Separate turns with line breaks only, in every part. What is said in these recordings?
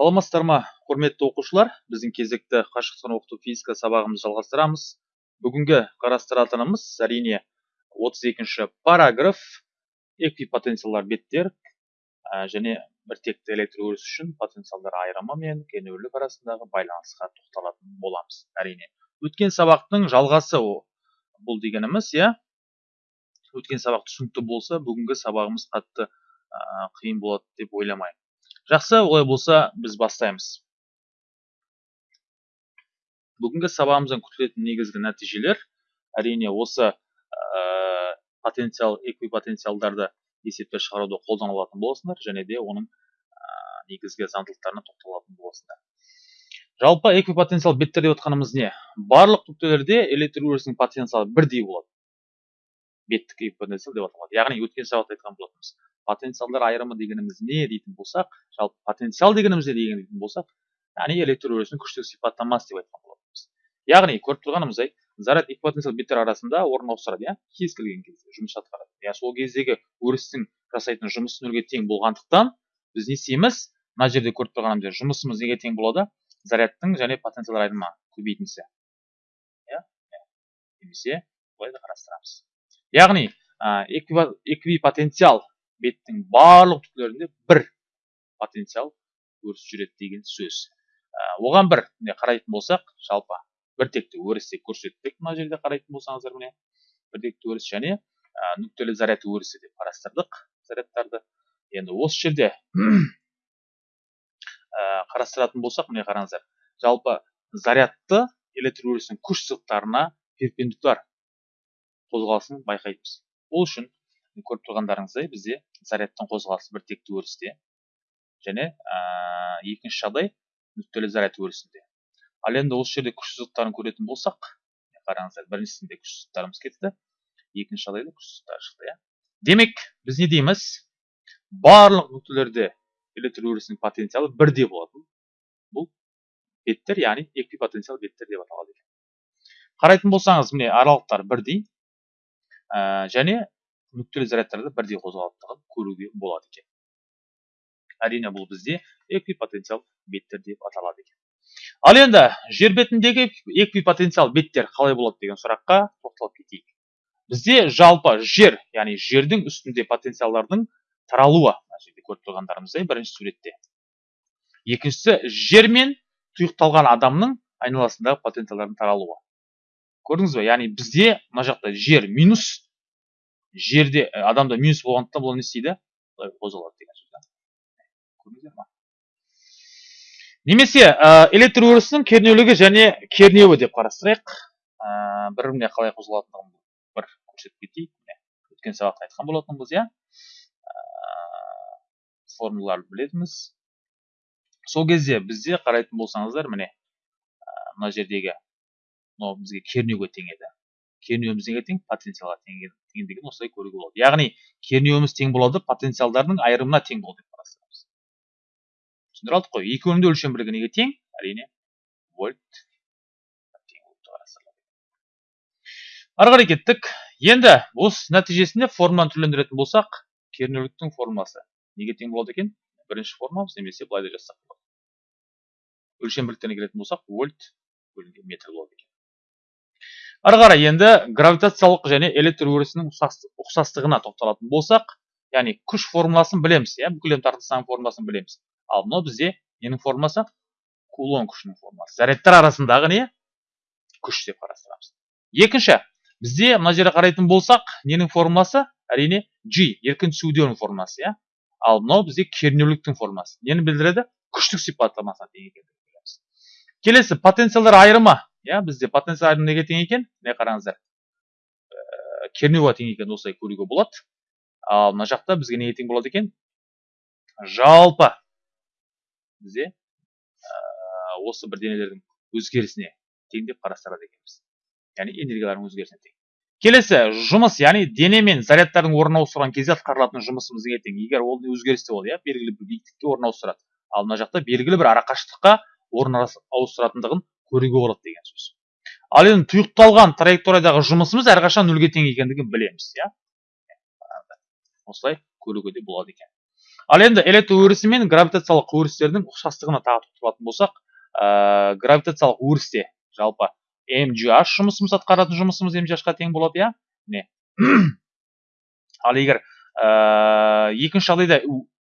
саламатсыздар ма құрметті оқушылар? Біздің кезекті қашықтан оқыту физика сабағымызды жалғастырамыз. Бүгінгі қарастыратынымыз әрине 32 параграф эквипотенциалдар беттер ә, және біртекті электр өрісі үшін потенциалдар айырымы мен кернеулік арасындағы байланысқа тоқталатын боламыз әрине. Өткен сабақтың жалғасы бұл дегеніміз иә? Өткен сабақ түсінікті болса бүгінгі сабағымыз қатты ә, қиын болады деп ойламаймын. Жақсы олай болса біз бастаймыз. Бүгінгі сабағымыздан күтілетін негізгі нәтижелер әрине осы ә, потенциал эквипотенциалдарды есепке шығаруда қолданылатын боласыңдар және де оның ә, негізгі заңдылықтарына тоқталатын боласыңдар. Жалпы эквипотенциал беттер деп отқанымыз не? Барлық нүктелерде электр өрісінің потенциалы бірдей болады. Беттік эквипотенциал деп аталады. Яғни өткен сабақта айтқан болатынбыз. Потенциалдар айырымы дегеніміз не дейтін болсақ жалпы потенциал дегеніміз не деген дейтін болсақ яғни электр өрісінің күштік сипаттамасы деп айтқан болатынбыз. Яғни көріп тұрғанымыздай заряд эквипотенциал беттер арасында орын ауыстырады иә? Кез келген кезде жұмыс атқарады. Иә сол кездегі өрістің жасайтын жұмысы нөлге тең болғандықтан біз не істейміз? Мына жерде көріп тұрғанымыздай жұмысымыз неге тең болады? Зарядтың және потенциал айырымы көбейтіндісі иә? Немесе былай да қарастырамыз. Яғни эквипотенциал беттің барлық түрлерінде бір потенциал өрісіп жүреді деген сөз. Ә, оған бір міне қарайтын болсақ жалпы біртекті өрісте көрсеттік мына жерде қарайтын болсаңыздар міне біртекті өріс және ә, нүктелі заряд өрісі деп қарастырдық зарядтарды. Енді осы жерде ә, қарастыратын болсақ міне қараңыздар жалпы зарядты электр өрісінің күш сызықтарына перпендикуляр. Қозғалысын байқаймыз ол үшін көріп тұрғандарыңыздай бізде зарядтың қозғалысы біртекті өрісте және ә, екінші жағдай нүктелі заряд өрісінде. Ал енді осы жерде күш сызықтарын көретін болсақ қараңыздар біріншісінде күш сызықтарымыз кетті екінші жағдайда күш сызықтары шықты иә. Демек біз не дейміз? Барлық нүктелерде электр өрісінің потенциалы бірдей болатын. Бұл беттер яғни эквипотенциал беттер деп аталады екен. Қарайтын болсаңыз міне аралықтар бірдей. Ә, және нүктелі зарядтарды бірдей қозғалатындығын көруге болады екен. Әрине бұл бізде эквипотенциал беттер деп аталады екен. Ал енді жер бетіндегі эквипотенциал беттер қалай болады деген сұраққа тоқталып кетейік. Бізде жалпы жер яғни жердің үстінде потенциалдардың таралуы мына жерде көріп тұрғандарымыздай бірінші суретте. Екіншісі жер мен тұйықталған адамның айналасындағы потенциалдардың таралуы. Көрдіңіз ба яғни бізде мына жақта жер минус жерде адамда минус болғандықтан бұл не істейді? Былай қозғалады деген сөз көрдіңіздер ма? Немесе электр өрісінің кернеулігі және кернеуі деп қарастырайық. Бір біріне қалай қозғалатындығын бір көрсетіп кетейік. Өткен сабақта айтқан болатынбыз иә? Формулаларды білетінбіз. Сол кезде бізде қарайтын болсаңыздар міне мына жердегі мынау бізге кернеуге тең еді кернеуіміз неге тең потенциалға тең деген осылай көруге болады. Яғни кернеуіміз тең болады потенциалдардың айырымына тең болады деп қарастырамыз. Түсіндіре алдық қой. Екеуінің де өлшем бірлігі неге тең? Әрине вольт ары қарай кеттік. Енді осы нәтижесінде формуланы түрлендіретін болсақ кернеуліктің формуласы неге тең болады екен? Бірінші формуламыз немесе былай да жазсақ болады. Өлшем бірліктеріне келетін болсақ вольт бөлінген метр болады екен. Ары қарай енді гравитациялық және электр өрісінің ұқсастығына тоқталатын болсақ яғни күш формуласын білеміз иә бүкіл тартылыстың формуласын білеміз. Ал мынау бізде ненің формуласы? Кулон күшінің формуласы. Зарядтар арасындағы не? Күш деп қарастырамыз. Екінші бізде мына жерде қарайтын болсақ ненің формуласы? Әрине g еркін түсуденің формуласы иә. Ал мынау бізде кернеуліктің формуласы. Нені білдіреді? Күштік сипаттамасына тең екендігін білеміз келесі потенциалдар айырымы. Иә бізде потенциал неге тең екен міне қараңыздар? Ә, кернеуға тең екен осылай көруге болады. Ал мына жақта бізге неге тең болады екен. Жалпы бізде ә, осы бір денелердің өзгерісіне тең деп қарастырады екенбіз. Яғни энергиялардың өзгерісіне тең. Келесі жұмыс яғни дене мен зарядтардың орын ауыстырған кезде атқарылатын жұмысымыз неге тең? Егер ол өзгерісте болды иә белгілі бір биіктікке орын ауыстырады. Ал мына жақта белгілі бір арақашықтыққа орын ауыстыратындығын көруге болады деген сөз. Ал енді тұйықталған траекториядағы жұмысымыз әрқашан нөлге тең екендігін білеміз иә? Осылай көруге де болады екен. Ал енді электр өрісі мен гравитациялық өрістердің ұқсастығына тағы тоқталатын болсақ ә, гравитациялық өрісте жалпы mgh жұмысымыз атқаратын жұмысымыз mghқа тең болады иә? Міне ал егер ә, екінші жағдайда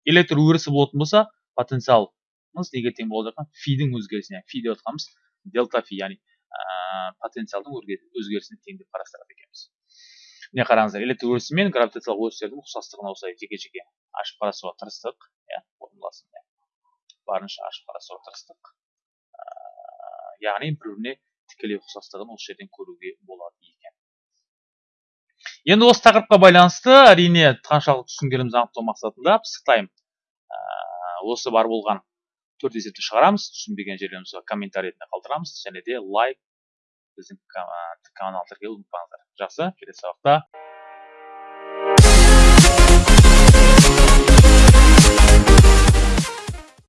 электр өрісі болатын болса потенциалымыз неге тең болады екен фидің өзгерісіне фи деп жатқанымыз дельта фи яғни ә, потенциалдың өзгерісіне тең деп қарастырады екенбіз міне қараңыздар электр өрісі мен гравитациялық өрістердің ұқсастығын осылай жеке жеке ашып қарасуға тырыстық иә формуласын барынша ашып қарасуға тырыстық яғни бір біріне тікелей ұқсастығын осы жерден көруге болады екен енді осы тақырыпқа байланысты әрине қаншалықты түсінгенімізді анықтау мақсатында пысықтаймын осы бар болған төрт есепті шығарамыз түсінбеген жерлерімізді комментарий ретінде қалдырамыз және де лайк біздің канал тіркеуді ұмытпаңыздар. Жақсы келесі сабақта